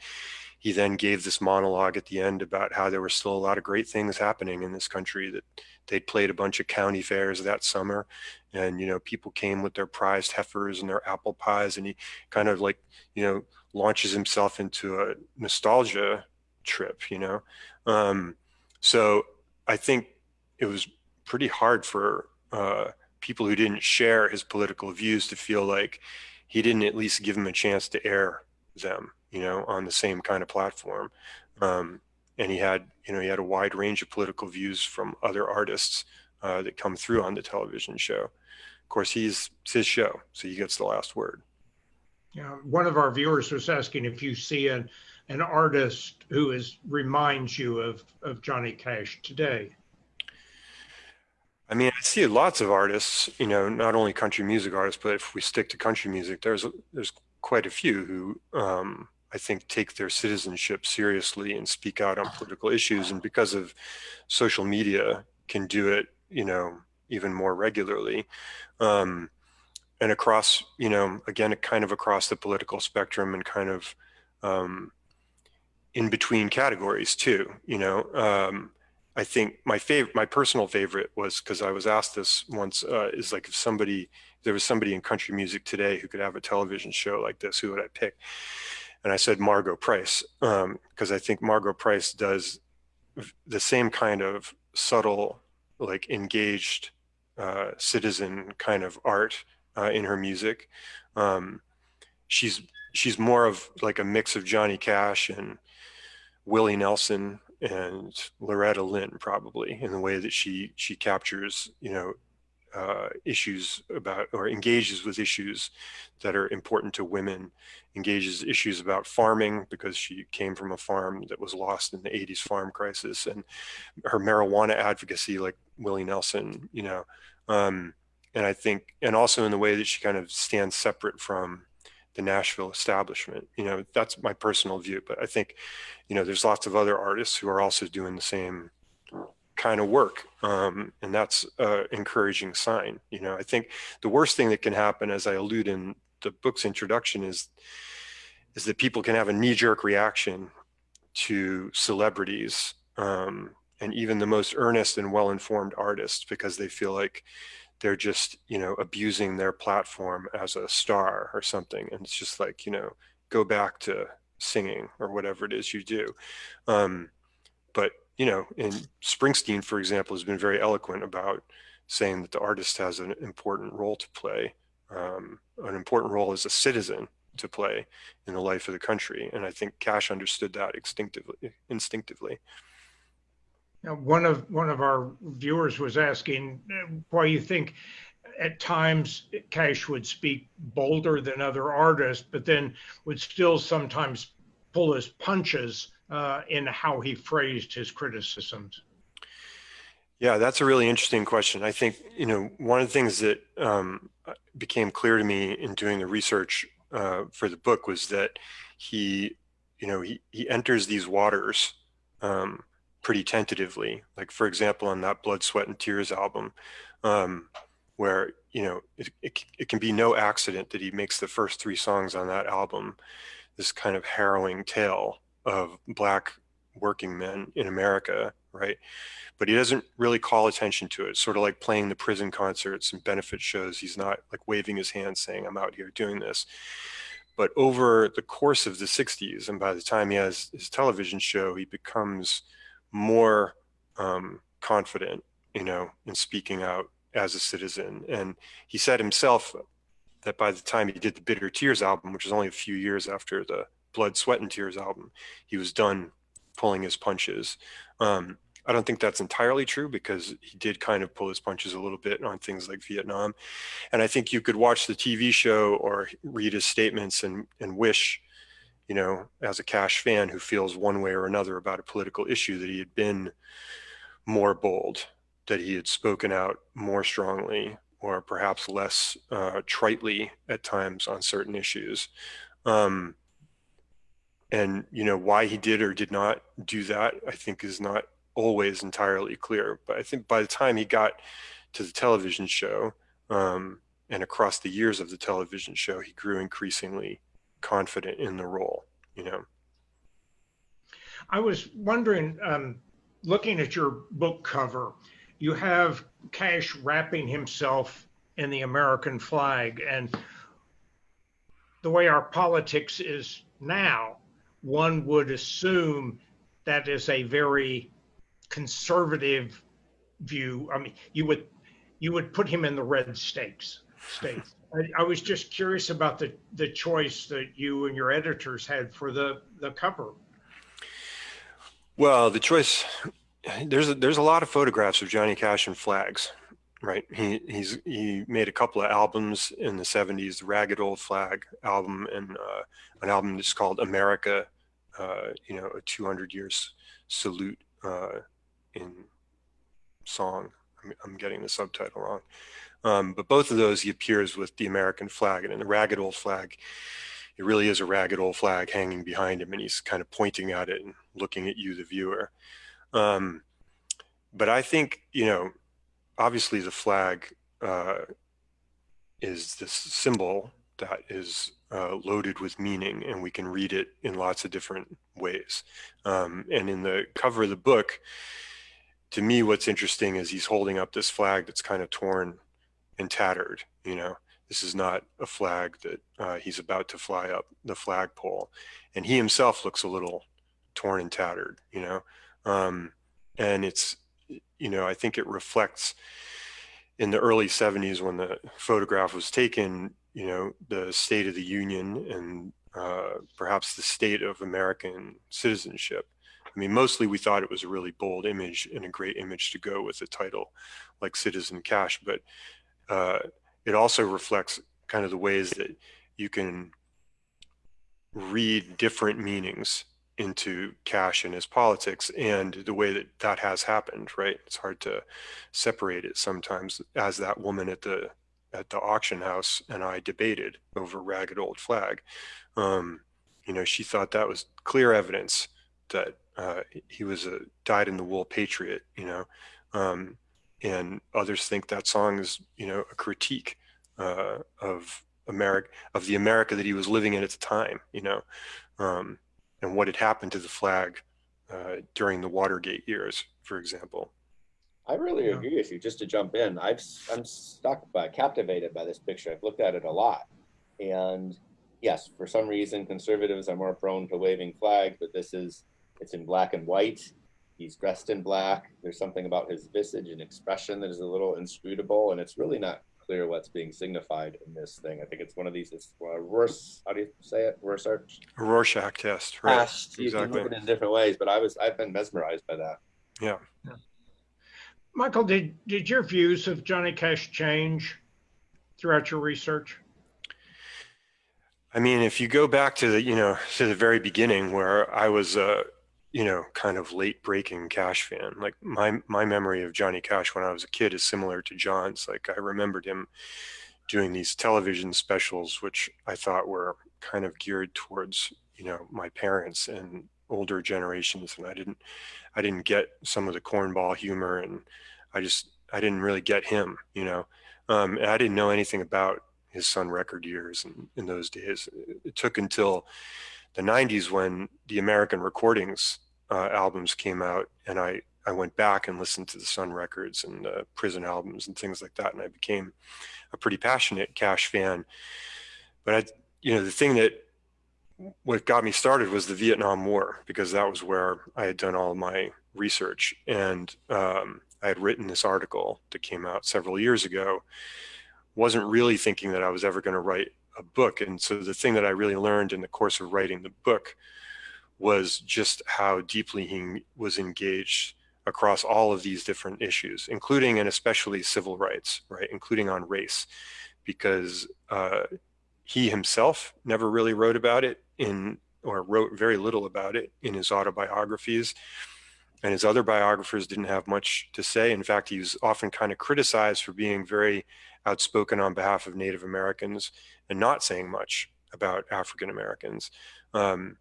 He then gave this monologue at the end about how there were still a lot of great things happening in this country that they'd played a bunch of county fairs that summer and you know people came with their prized heifers and their apple pies and he kind of like you know launches himself into a nostalgia trip you know um, so i think it was pretty hard for uh, people who didn't share his political views to feel like he didn't at least give them a chance to air them you know on the same kind of platform um, and he had you know he had a wide range of political views from other artists uh, that come through on the television show. Of course, he's it's his show, so he gets the last word. Yeah, one of our viewers was asking if you see an an artist who is reminds you of of Johnny Cash today. I mean, I see lots of artists, you know, not only country music artists, but if we stick to country music, there's there's quite a few who um, I think, take their citizenship seriously and speak out on political issues. And because of social media, can do it, you know, even more regularly. Um, and across, you know, again, kind of across the political spectrum and kind of um, in between categories too, you know. I think my favorite, my personal favorite was because I was asked this once, uh, is like if somebody, if there was somebody in country music today who could have a television show like this, who would I pick? and I said Margo Price because um, I think Margo Price does the same kind of subtle, like engaged uh, citizen kind of art uh, in her music. Um, she's she's more of like a mix of Johnny Cash and Willie Nelson and Loretta Lynn probably in the way that she she captures you know uh, issues about or engages with issues that are important to women, engages issues about farming because she came from a farm that was lost in the 80s farm crisis and her marijuana advocacy like Willie Nelson, you know, um, and I think, and also in the way that she kind of stands separate from the Nashville establishment, you know, that's my personal view, but I think, you know, there's lots of other artists who are also doing the same kind of work. Um, and that's an encouraging sign. You know, I think the worst thing that can happen, as I allude in the book's introduction, is is that people can have a knee-jerk reaction to celebrities um, and even the most earnest and well-informed artists because they feel like they're just, you know, abusing their platform as a star or something. And it's just like, you know, go back to singing or whatever it is you do. Um, but you know, and Springsteen, for example, has been very eloquent about saying that the artist has an important role to play, um, an important role as a citizen to play in the life of the country. And I think Cash understood that instinctively. instinctively. Now, one of one of our viewers was asking why you think at times Cash would speak bolder than other artists, but then would still sometimes pull his punches uh, in how he phrased his criticisms? Yeah, that's a really interesting question. I think, you know, one of the things that um, became clear to me in doing the research uh, for the book was that he, you know, he, he enters these waters um, pretty tentatively. Like, for example, on that Blood, Sweat, and Tears album, um, where, you know, it, it, it can be no accident that he makes the first three songs on that album this kind of harrowing tale of black working men in America, right? But he doesn't really call attention to it. Sort of like playing the prison concerts and benefit shows. He's not like waving his hand saying, I'm out here doing this. But over the course of the 60s, and by the time he has his television show, he becomes more um, confident, you know, in speaking out as a citizen. And he said himself that by the time he did the Bitter Tears album, which was only a few years after the Blood, Sweat, and Tears album, he was done pulling his punches. Um, I don't think that's entirely true because he did kind of pull his punches a little bit on things like Vietnam. And I think you could watch the TV show or read his statements and, and wish, you know, as a Cash fan who feels one way or another about a political issue that he had been more bold, that he had spoken out more strongly or perhaps less uh, tritely at times on certain issues. Um, and you know why he did or did not do that i think is not always entirely clear but i think by the time he got to the television show Um, and across the years of the television show, he grew increasingly confident in the role, you know. I was wondering, um, looking at your book cover, you have Cash wrapping himself in the American flag. And the way our politics is now, one would assume that is a very conservative view. I mean, you would you would put him in the red states states. I, I, was just curious about the the choice that you and your editors had for the the cover. Well, the choice there's a, there's a lot of photographs of Johnny Cash and flags, right? He he's he made a couple of albums in the 70s, the Ragged Old Flag album and uh, an album that's called America, uh, you know, a 200 years salute uh, in song. I'm, I'm, getting the subtitle wrong. Um, but both of those, he appears with the American flag and in the Ragged Old Flag, it really is a ragged old flag hanging behind him and he's kind of pointing at it and looking at you, the viewer. Um, but I think, you know, obviously the flag uh, is this symbol that is uh, loaded with meaning and we can read it in lots of different ways. Um, and in the cover of the book, to me, what's interesting is he's holding up this flag that's kind of torn and tattered, you know, this is not a flag that uh, he's about to fly up the flagpole. And he himself looks a little torn and tattered, you know, um, and it's, you know, I think it reflects in the early 70s when the photograph was taken, you know, the state of the union and uh, perhaps the state of American citizenship. I mean, mostly we thought it was a really bold image and a great image to go with a title like Citizen Cash, but uh, it also reflects kind of the ways that you can read different meanings into cash and his politics and the way that that has happened right? It's hard to separate it sometimes as that woman at the at the auction house and i debated over ragged old flag. Um, you know she thought that was clear evidence that uh, he was a dyed in the wool patriot you know? Um, and others think that song is you know a critique uh, of America of the America that he was living in at the time you know um, and what had happened to the flag uh, during the Watergate years, for example. I really yeah. agree with you. Just to jump in, I've I'm stuck by captivated by this picture. I've looked at it a lot, and yes, for some reason conservatives are more prone to waving flags, but this is it's in black and white. He's dressed in black. There's something about his visage and expression that is a little inscrutable, and it's really not clear what's being signified in this thing. I think it's one of these, it's uh, Rorsch, how do you say it? Rorschach? Rorschach test, right. Test. You exactly. can look at it in different ways, but I was, I've been mesmerized by that. Yeah. yeah. Michael, did, did your views of Johnny Cash change throughout your research? I mean, if you go back to the, you know, to the very beginning where I was, uh, you know, kind of late breaking Cash fan. Like my my memory of Johnny Cash when I was a kid is similar to John's. Like I remembered him doing these television specials, which I thought were kind of geared towards, you know, my parents and older generations. And I didn't I didn't get some of the cornball humor and I just I didn't really get him, you know. Um, and I didn't know anything about his Sun record years and in those days. It took until the 90s when the American Recordings uh, albums came out, and I I went back and listened to the Sun records and the Prison albums and things like that, and I became a pretty passionate Cash fan. But I, you know, the thing that what got me started was the Vietnam War because that was where I had done all my research, and um, I had written this article that came out several years ago. wasn't really thinking that I was ever going to write a book. And so the thing that I really learned in the course of writing the book was just how deeply he was engaged across all of these different issues, including and especially civil rights, right, including on race, because uh, he himself never really wrote about it in, or wrote very little about it in his autobiographies. And his other biographers didn't have much to say. In fact, he was often kind of criticized for being very outspoken on behalf of Native Americans and not saying much about African Americans. Um,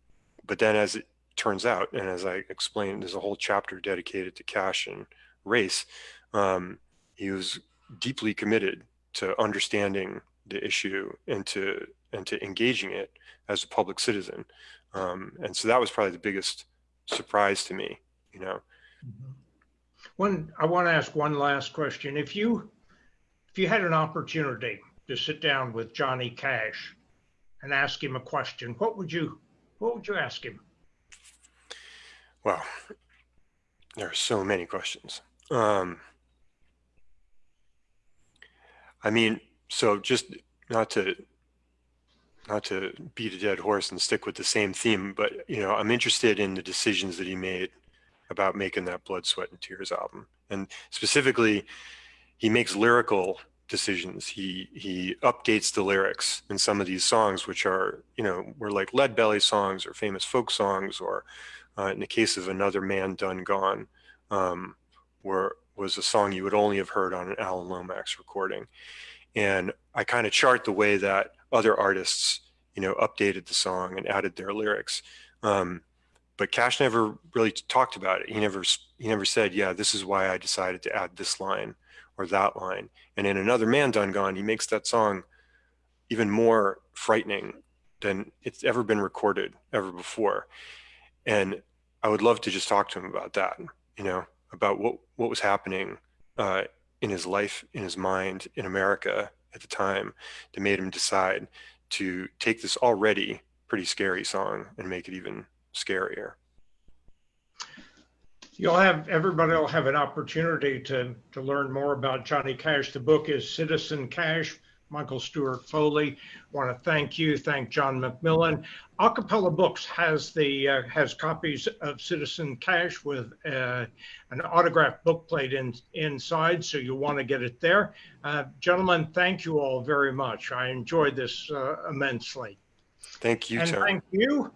but then as it turns out, and as I explained, there's a whole chapter dedicated to cash and race. Um, he was deeply committed to understanding the issue and to and to engaging it as a public citizen. Um, and so that was probably the biggest surprise to me, you know. One, I want to ask one last question. If you, if you had an opportunity to sit down with Johnny Cash and ask him a question, what would you, what would you ask him? Well, there are so many questions. Um, I mean, so just not to not to beat a dead horse and stick with the same theme, but you know, I'm interested in the decisions that he made about making that Blood, Sweat, and Tears album, and specifically, he makes lyrical decisions. He he updates the lyrics in some of these songs, which are you know were like Lead Belly songs or famous folk songs, or uh, in the case of Another Man Done Gone, um, were was a song you would only have heard on an Alan Lomax recording. And I kind of chart the way that other artists, you know, updated the song and added their lyrics. Um, but Cash never really talked about it. He never he never said, "Yeah, this is why I decided to add this line or that line." And in another man done gone, he makes that song even more frightening than it's ever been recorded ever before. And I would love to just talk to him about that. You know, about what what was happening uh, in his life, in his mind, in America at the time that made him decide to take this already pretty scary song and make it even scarier. You'll have everybody will have an opportunity to to learn more about Johnny Cash. The book is Citizen Cash Michael Stewart Foley. Want to thank you, thank John McMillian. Acapella Books has the uh, has copies of Citizen Cash with uh, an autographed bookplate in, inside, so you want to get it there. Uh, gentlemen, thank you all very much. I enjoyed this uh, immensely. Thank you, and thank you.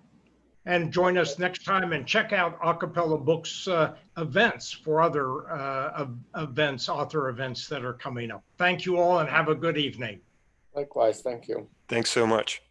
And join us next time and check out A Cappella Books uh, events for other uh, events, author events that are coming up. Thank you all and have a good evening. Likewise, thank you. Thanks so much.